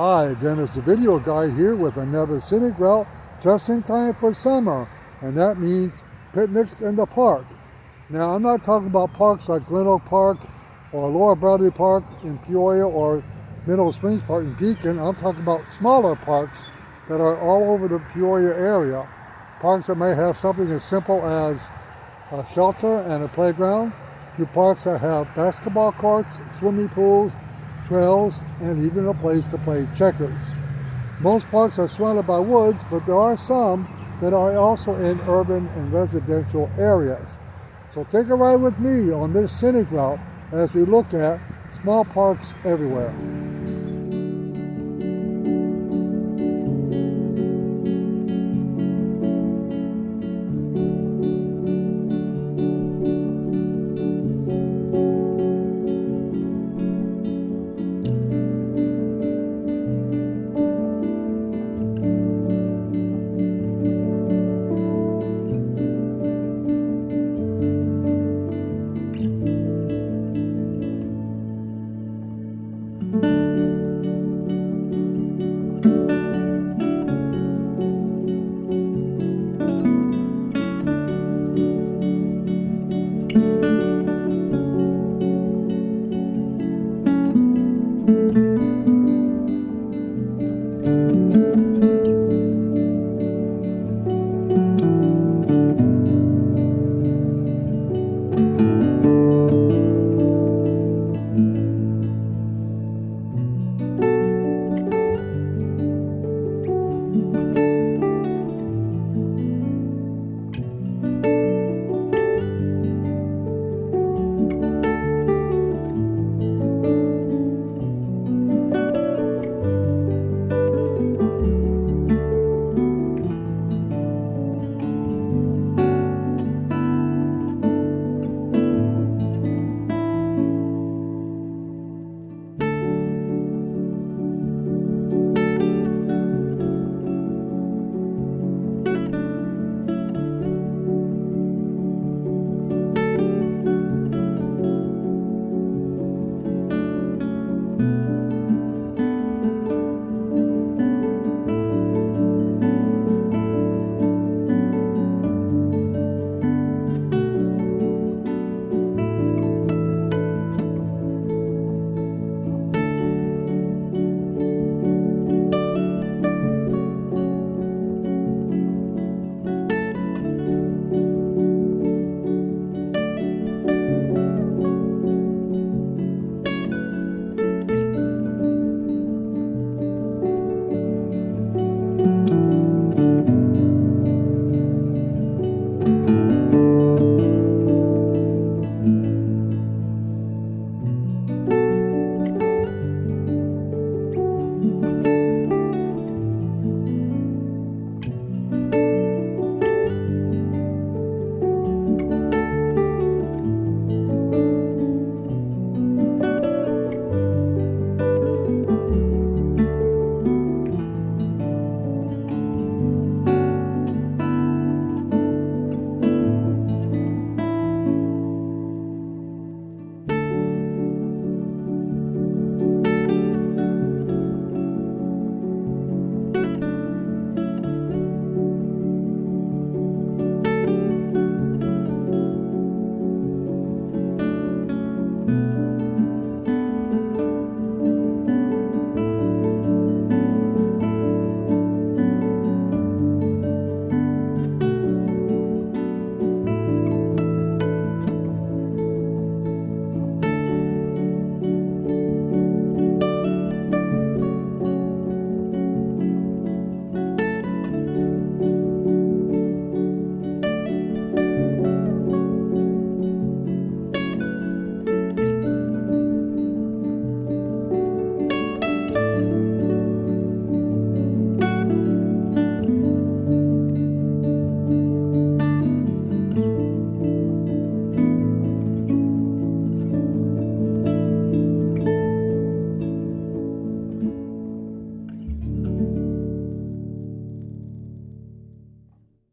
Hi, Dennis the Video Guy here with another scenic route just in time for summer, and that means picnics in the park. Now, I'm not talking about parks like Glen Oak Park or Laura Bradley Park in Peoria or Mineral Springs Park in Pekin. I'm talking about smaller parks that are all over the Peoria area. Parks that may have something as simple as a shelter and a playground to parks that have basketball courts, swimming pools, trails, and even a place to play checkers. Most parks are surrounded by woods, but there are some that are also in urban and residential areas. So take a ride with me on this scenic route as we look at small parks everywhere.